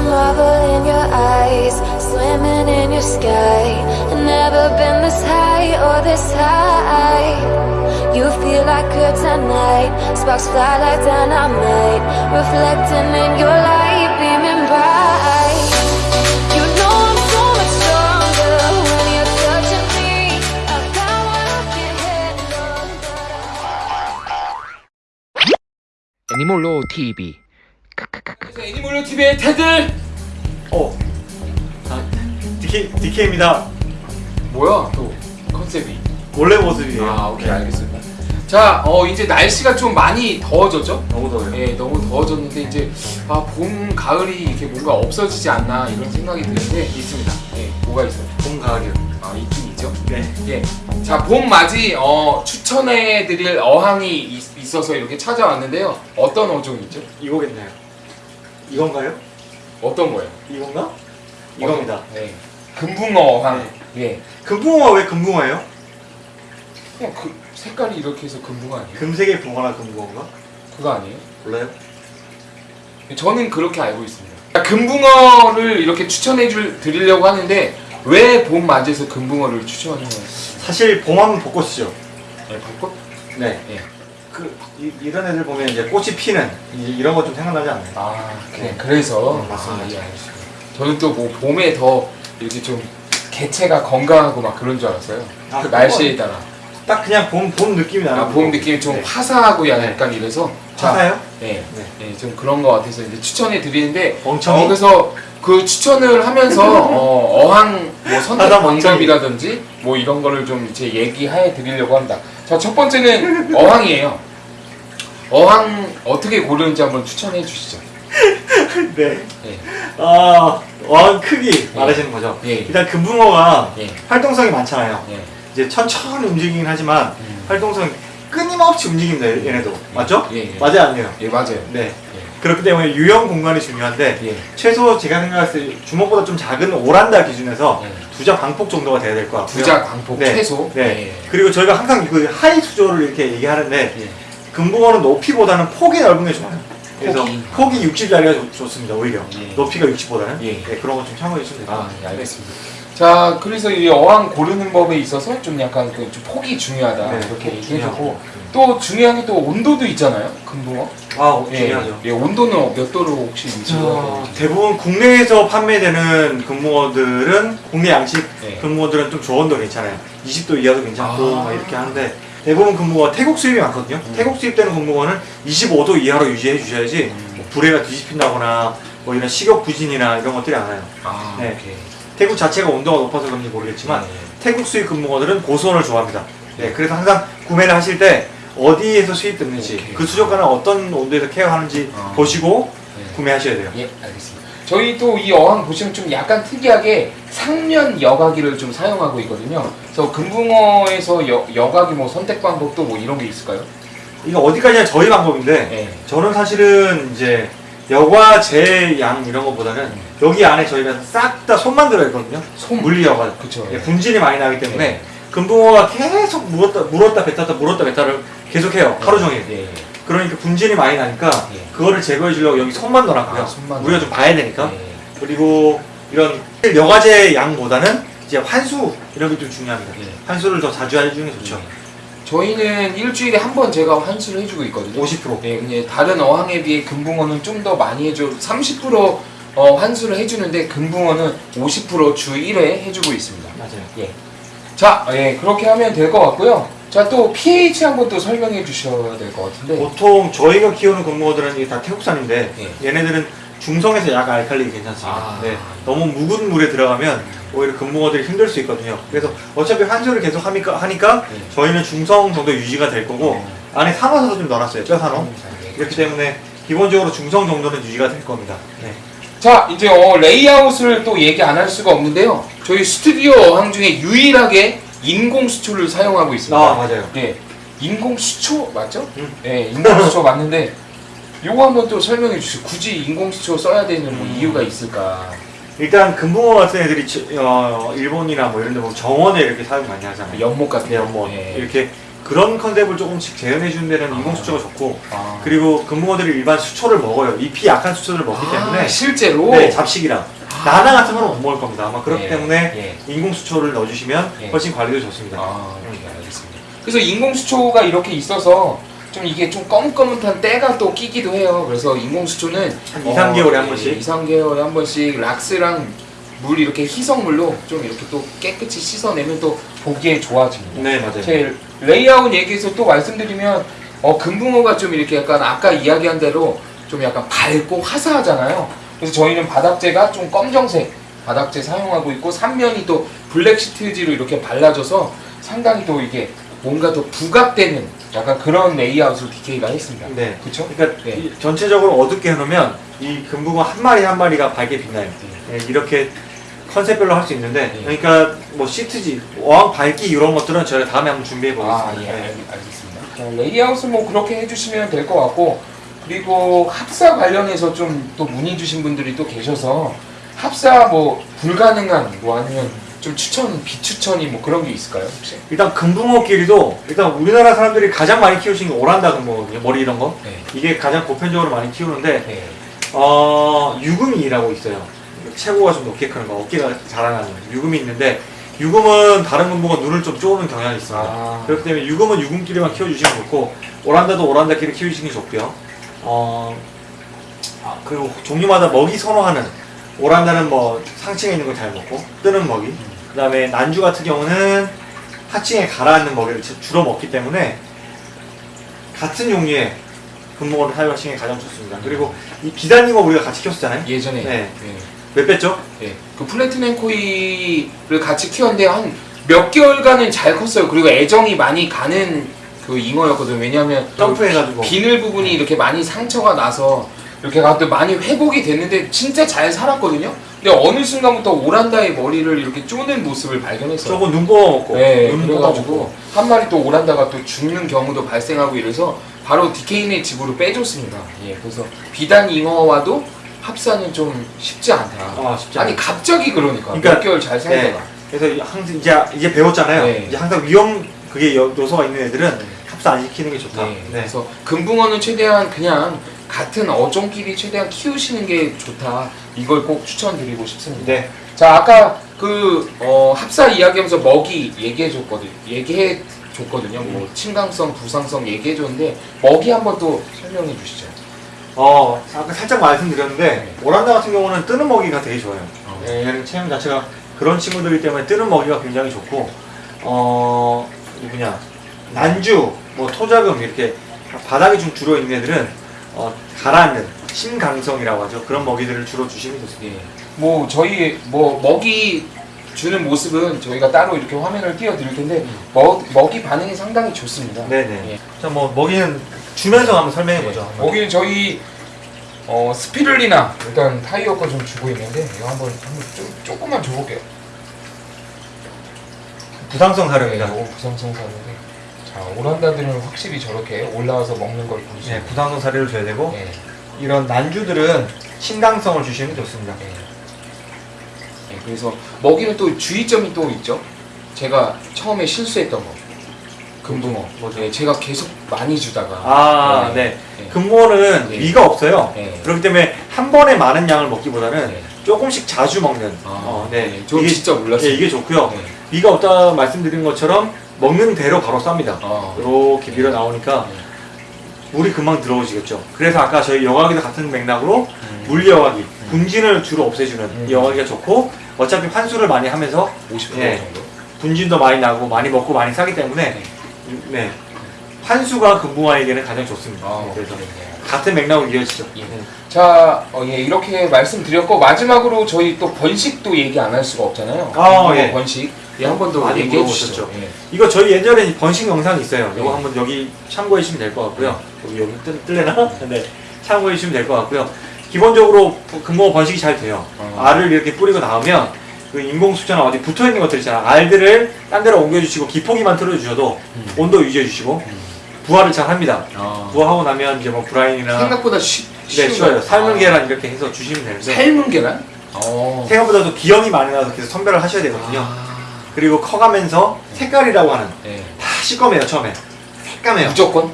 marvel in your eyes, swimming in your sky. Never been this high or this high. You feel like sparks fly like dynamite Reflecting in your light, beaming bright. Animal Law TV 애니몰로 TV의 테들 어. 아, DK, DK입니다. 뭐야 또 컨셉이 원래 모습이에요. 아 오케이 네. 알겠습니다 자 어, 이제 날씨가 좀 많이 더워졌죠 너무 더워요. 예 너무 더워졌는데 이제 아, 봄 가을이 이렇게 뭔가 없어지지 않나 이런 생각이 드는데 있습니다 예 뭐가 있어요 봄 가을이요. 아 있긴 있죠 네. 예. 자, 봄 맞이 어, 추천해 드릴 어항이 있, 있어서 이렇게 찾아왔는데요. 어떤 어종이죠? 이거겠네요. 이건가요? 어떤 거예요? 이건가? 이겁니다. 네. 금붕어 어항. 예. 금붕어가 왜 금붕어예요? 그냥 그 색깔이 이렇게 해서 금붕어 아니에요? 금색의 붕어나 금붕어인가? 그거 아니에요? 몰라요? 저는 그렇게 알고 있습니다. 자, 금붕어를 이렇게 추천해 줄 드리려고 하는데 왜 봄 맞이에서 금붕어를 추천해요? 사실 봄하면 벚꽃이죠. 네, 벚꽃? 네. 예. 그 이, 이런 애들 보면 이제 꽃이 피는 이, 이런 거 좀 생각나지 않나요? 아. 네. 그래서 음, 맞습니다. 아, 예. 저는 또 뭐 봄에 더 이렇게 좀 개체가 건강하고 막 그런 줄 알았어요. 아, 그 날씨에 따라. 딱 그냥 봄, 봄 느낌이 나는 아, 봄. 느낌이 좀 네. 화사하고 약간 이래서. 자, 화사요? 네. 네. 네, 좀 그런 거 같아서 이제 추천해 드리는데. 멍청이? 어, 그래서 그 추천을 하면서 어, 어항 뭐 선택. 방법이라든지 뭐 이런 거를 좀 이제 얘기해 드리려고 합니다. 자, 첫 번째는 어항이에요. 어항 어떻게 고르는지 한번 추천해 주시죠. 네. 예. 아, 어항 크기 말하시는 거죠? 예. 일단 금붕어가 예. 활동성이 많잖아요. 예. 이제 천천히 움직이긴 하지만 음. 활동성이 끊임없이 움직입니다 얘네도 맞죠? 예, 예. 맞아요 아니에요? 예, 맞아요. 네 그렇기 때문에 유형 공간이 중요한데 예. 최소 제가 생각했을 때 주먹보다 좀 작은 오란다 기준에서 예. 두자 광폭 정도가 돼야 될 것 같고요 부자 광폭 네. 최소. 네 그리고 저희가 항상 그 하이 수조를 이렇게 얘기하는데 예. 예. 금붕어는 높이보다는 폭이 넓은 게 좋아요 그래서 폭이. 폭이 60짜리가 좋 습니다 오히려 예. 높이가 60보다는 예. 네, 그런 거 좀 참고해 주시면 돼요 아, 예, 알겠습니다. 자, 그래서 이 어항 고르는 법에 있어서 좀 약간 그 좀 폭이 중요하다 네, 이렇게 폭 얘기해주고 중요하고. 또 중요한 게 또 온도도 있잖아요, 금붕어. 아 예, 중요하죠 예, 온도는 몇 도로 혹시 어, 되는지. 대부분 국내에서 판매되는 금붕어들은 국내 양식 네. 금붕어들은 좀 저온도 괜찮아요. 20도 이하도 괜찮고 아. 막 이렇게 하는데 대부분 금붕어 태국 수입이 많거든요. 음. 태국 수입되는 금붕어는 25도 이하로 유지해 주셔야지 음. 뭐 불에가 뒤집힌다거나 뭐 이런 식욕 부진이나 이런 것들이 안 와요. 아, 네. 오케이. 태국 자체가 온도가 높아서 그런지 모르겠지만 네. 태국 수입 금붕어들은 고수온을 좋아합니다. 네, 그래서 항상 구매를 하실 때 어디에서 수입됐는지 오케이. 그 수족관을 어떤 온도에서 케어하는지 아. 보시고 네. 구매하셔야 돼요. 예, 알겠습니다. 저희 또이 어항 보시면 좀 약간 특이하게 상면 여과기를 좀 사용하고 있거든요. 그래서 금붕어에서 여, 여과기 뭐 선택 방법도 뭐 이런 게 있을까요? 이거 어디까지나 저희 방법인데 네. 저는 사실은 이제 여과 제양 이런 것보다는 여기 안에 저희가 싹 다 손만 들어있거든요. 손. 물리 여과. 그쵸. 예, 분진이 많이 나기 때문에 네. 금붕어가 계속 물었다 물었다 뱉었다 물었다 뱉다를 계속해요. 하루 종일. 예. 그러니까 분진이 많이 나니까 예. 그거를 제거해 주려고 여기 손만 넣어놨고요. 아, 손만 우리가 좀 봐야 되니까. 예. 그리고 이런 여과제 양보다는 이제 환수 이런 게 좀 중요합니다. 예. 환수를 더 자주 해주는 게 좋죠. 저희는 일주일에 한 번 제가 환수를 해주고 있거든요. 50%. 예, 근데 다른 어항에 비해 금붕어는 좀 더 많이 해줘. 30% 어, 환수를 해주는데 금붕어는 50%주 1회 해주고 있습니다. 맞아요. 예. 자, 예, 그렇게 하면 될 것 같고요. 자, 또 pH 한번 또 설명해 주셔야 될 것 같은데. 보통 저희가 키우는 이게 다 태국산인데 예. 얘네들은 중성에서 약간 알칼리 괜찮습니다. 아. 네, 너무 묵은 물에 들어가면 오히려 금붕어들이 힘들 수 있거든요. 그래서 어차피 환수를 계속 하니까, 하니까 예. 저희는 중성 정도 유지가 될 거고 안에 산화도 좀 넣어놨어요. 뼈산화. 이렇기 때문에 기본적으로 중성 정도는 유지가 될 겁니다. 네. 자, 이제 어, 레이아웃을 또 얘기 안 할 수가 없는데요. 저희 스튜디오 어항 중에 유일하게 인공 수초를 사용하고 있습니다. 아 맞아요. 예. 인공 수초 맞죠? 음. 예, 인공 수초 맞는데 요거 한번 또 설명해 주세요. 굳이 인공 수초 써야 되는 뭐 음. 이유가 있을까? 일단 금붕어 같은 애들이 지- 어, 일본이나 뭐 이런 데 보면 정원에 이렇게 사용 많이 하잖아요. 연못 같은 네, 뭐 예. 이렇게 그런 컨셉을 조금씩 재현해 주는 데는 인공 수초가 좋고 아. 그리고 금붕어들이 일반 수초를 먹어요. 잎이 약한 수초들을 먹기 아, 때문에 실제로 네, 잡식이랑 나나 같은 거는 못 먹을 겁니다. 아마 그렇기 예, 때문에 예. 인공 수초를 넣어주시면 예. 훨씬 관리도 좋습니다. 아, 이렇게 알겠습니다. 그래서 인공 수초가 이렇게 있어서 좀 이게 좀 검은검은한 때가 또 끼기도 해요. 그래서 인공 수초는 한 2, 3개월에 한 예, 번씩. 2, 3개월에 한 번씩 락스랑 물 이렇게 희석물로 좀 이렇게 또 깨끗이 씻어내면 또 보기에 좋아집니다. 네 맞아요. 제 레이아웃 얘기해서 또 말씀드리면 어, 금붕어가 좀 이렇게 약간 아까 이야기한 대로 좀 약간 밝고 화사하잖아요. 그래서 저희는 바닥재가 좀 검정색 바닥재 사용하고 있고 삼면이 또 black 시트지로 이렇게 발라져서 상당히 또 이게 뭔가 더 부각되는 약간 그런 레이아웃을 DK가 했습니다. 네. 그렇죠? 그러니까 네. 이 전체적으로 어둡게 해놓으면 이 금붕어 한 마리 한 마리가 밝게 빛나요. 네, 이렇게 컨셉별로 할 수 있는데 네. 그러니까 뭐 시트지, 어항 밝기 이런 것들은 저희가 다음에 한번 준비해 아, 보겠습니다. 예, 네. 알- 알겠습니다. 자, 레이아웃은 뭐 그렇게 해주시면 될 것 같고, 그리고 합사 관련해서 좀 또 문의 주신 분들이 또 계셔서, 합사 뭐 불가능한, 뭐 아니면 좀 추천, 비추천이 뭐 그런 게 있을까요, 혹시? 일단 금붕어 끼리도 일단 우리나라 사람들이 가장 많이 키우시는 게 오란다 금붕어거든요. 머리 이런 거. 네. 이게 가장 보편적으로 많이 키우는데 네. 어, 유금이라고 있어요. 체구가 좀 높게 크는 거, 어깨가 자라나는 유금이 있는데 유금은 다른 금붕어 눈을 좀 쪼는 경향이 있습니다. 아, 그렇기 때문에 유금은 유금끼리만 키워주시면 좋고 오란다도 오란다끼리 키우시는 게 좋고요. 어, 아, 그리고 종류마다 먹이 선호하는 오란다는 뭐 상층에 있는 걸 잘 먹고 뜨는 먹이. 그 다음에 난주 같은 경우는 하층에 가라앉는 먹이를 주- 주로 먹기 때문에 같은 종류의 금붕어를 사용하시는 게 가장 좋습니다. 그리고 이 비단잉어 우리가 같이 키웠잖아요. 예전에. 네. 네. 몇 뺐죠? 네. 그 플래티넘 코이를 같이 키웠는데 한 몇 개월간은 잘 컸어요. 그리고 애정이 많이 가는 그 잉어였거든요. 왜냐하면 그 점프해가지고. 비늘 부분이 이렇게 많이 상처가 나서 이렇게 가도 많이 회복이 됐는데 진짜 잘 살았거든요. 근데 어느 순간부터 오란다의 머리를 이렇게 쪼는 모습을 발견했어요. 저거 눈 뽑아먹고. 네, 눈 그래가지고 뽑아먹고. 한 마리 또 오란다가 또 죽는 경우도 발생하고 이래서 바로 디케인의 집으로 빼줬습니다. 예, 그래서 비단 잉어와도 합사는 좀 쉽지 않다. 아, 쉽지 아니. 갑자기 그러니까, 그러니까, 몇 개월 잘 살다가 그래서 항상 이제 이제 배웠잖아요. 네. 이제 항상 위험 그게 요- 요소가 있는 애들은 네. 합사 안 시키는 게 좋다. 네, 네. 그래서 금붕어는 최대한 그냥 같은 어종끼리 최대한 키우시는 게 좋다. 이걸 꼭 추천드리고 싶습니다. 네. 자 아까 그 어, 합사 이야기하면서 먹이 얘기해 줬거든 얘기해 줬거든요 뭐 침강성 부상성 얘기해 줬는데 먹이 한번 또 설명해 주시죠 어, 아까 살짝 말씀드렸는데 네. 오란다 같은 경우는 뜨는 먹이가 되게 좋아요. 어. 네, 얘는 체형 자체가 그런 친구들이기 때문에 뜨는 먹이가 굉장히 좋고 어, 누구냐 난주, 뭐 토자금 이렇게 바닥에 좀 주로 있는 애들은 어, 가라앉는 심강성이라고 하죠. 그런 먹이들을 주로 주시면 좋습니다. 예. 뭐 저희 뭐 먹이 주는 모습은 저희가 따로 이렇게 화면을 띄워드릴 텐데 먹, 먹이 반응이 상당히 좋습니다 네네. 예. 자, 뭐 먹이는 주면서 한번 설명해 보죠. 네. 먹이는 저희 어, 스피룰리나 일단 타이어 거 좀 주고 있는데 이거 한번 한번 좀 조금만 줘볼게요 부상성 네, 사료입니다. 이거 부상성 사료인데 자 오란다들은 확실히 저렇게 올라와서 먹는 걸볼수 네, 부상성 사료를 줘야 되고 네, 이런 난주들은 신강성을 주시는 게 좋습니다. 네. 네, 그래서 먹이는 또 주의점이 또 있죠 제가 처음에 실수했던 거 금붕어 뭐죠? 네, 제가 계속 많이 주다가 아, 네. 네. 금붕어는 네. 위가 없어요. 네. 그렇기 때문에 한 번에 많은 양을 먹기보다는 네. 조금씩 자주 먹는. 아, 어, 네. 네. 저 이게, 진짜 몰랐어요 네, 이게 좋고요. 네. 위가 없다 말씀드린 것처럼 먹는 대로 바로 쌉니다. 아, 이렇게 밀어 나오니까 네. 물이 금방 들어오시겠죠. 그래서 아까 저희 여과기도 같은 맥락으로 음, 물 여과기, 분진을 주로 없애주는 음. 이 여과기가 좋고 어차피 환수를 많이 하면서 50% 네. 정도 분진도 많이 나고 많이 먹고 많이 싸기 때문에 네. 환수가 금붕어에게는 가장 좋습니다. 아, 그래서 네. 같은 맥락으로 이어지죠. 예. 자, 어, 예, 이렇게 말씀드렸고 마지막으로 저희 또 번식도 얘기 안 할 수가 없잖아요. 아, 이거 예. 번식. 예, 한 번 더 얘기해. 주시죠. 예. 이거 저희 예전에 번식 영상이 있어요. 이거 네. 한번 여기 참고해 주시면 될 것 같고요. 여기 여기 뜰, 뜰래나? 네. 참고해 주시면 될 것 같고요. 기본적으로 부- 금붕어 번식이 잘 돼요. 어. 알을 이렇게 뿌리고 나오면 그 인공 수자나 어디 붙어 있는 것들 있잖아. 알들을 딴 데로 옮겨 주시고 기포기만 틀어 주셔도 음. 온도 유지해 주시고 음. 부화를 잘 합니다. 아. 부화하고 나면 이제 뭐 브라인이나 생각보다 쉬, 네, 쉬운 쉬워요. 거. 삶은 아. 계란 이렇게 해서 주시면 되는데 삶은 계란? 어. 생각보다도 기형이 많이 나서 계속 선별을 하셔야 되거든요. 아. 그리고 커가면서 색깔이라고 하는 네. 다 시꺼매요 처음에 새까매요. 무조건.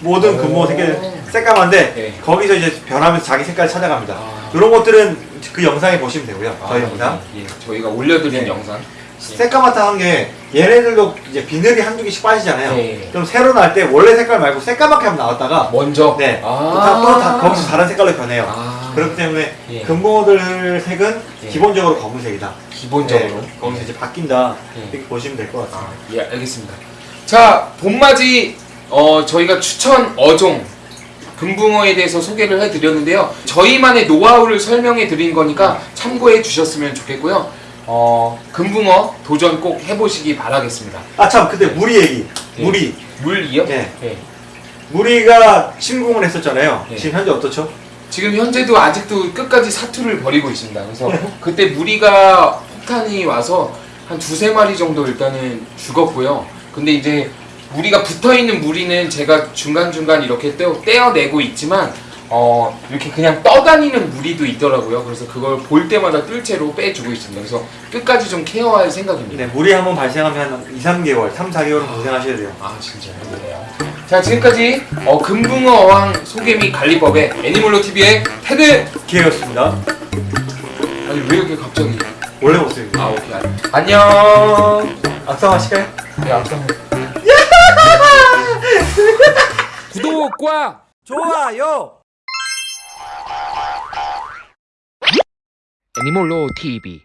모든 오. 금붕어 새끼들 새까만데 네. 거기서 이제 변하면서 자기 색깔 찾아갑니다. 아. 이런 것들은 그 영상에 보시면 되고요. 저희 영상. 예, 예. 저희가 올려드린 네. 영상. 새까맣다 한 게 얘네들도 이제 비늘이 한두 개씩 빠지잖아요. 네. 그럼 새로 날 때 원래 색깔 말고 새까맣게 한번 나왔다가 먼저. 네. 아. 또 다 거기서 다른 색깔로 변해요. 아. 그렇기 때문에 예. 금붕어들 색은 예. 기본적으로 검은색이다. 기본적으로. 네, 거기서 이제 바뀐다. 예. 이렇게 보시면 될 것 같습니다. 아, 예, 알겠습니다. 자, 봄맞이 어, 저희가 추천 어종 금붕어에 대해서 소개를 해드렸는데요. 저희만의 노하우를 설명해 드린 거니까 참고해 주셨으면 좋겠고요. 어, 금붕어 도전 꼭 해보시기 바라겠습니다. 아 참, 근데 무리 얘기. 예. 무리. 물이요? 예. 예. 무리가 침공을 했었잖아요. 예. 지금 현재 어떻죠? 지금 현재도 아직도 끝까지 사투를 벌이고 있습니다. 그래서 그때 무리가 폭탄이 와서 한 두세 마리 정도 일단은 죽었고요. 근데 이제 무리가 붙어 있는 무리는 제가 중간중간 이렇게 떼어, 떼어내고 있지만 어, 이렇게 그냥 떠다니는 무리도 있더라고요. 그래서 그걸 볼 때마다 뜰채로 빼주고 있습니다. 그래서 끝까지 좀 케어할 생각입니다. 네, 무리 한번 발생하면 한 2, 3개월, 3, 4개월은 고생하셔야 돼요. 아 진짜요? 자 지금까지 어, 금붕어 어항 소개미 관리법의 애니몰로 TV의 테드 기회였습니다. 아니 왜 이렇게 갑자기 원래 모습입니다. 아 오케이 알- 안녕 악성 하실까요? 네 앞선 구독과 좋아요! 애니몰로 TV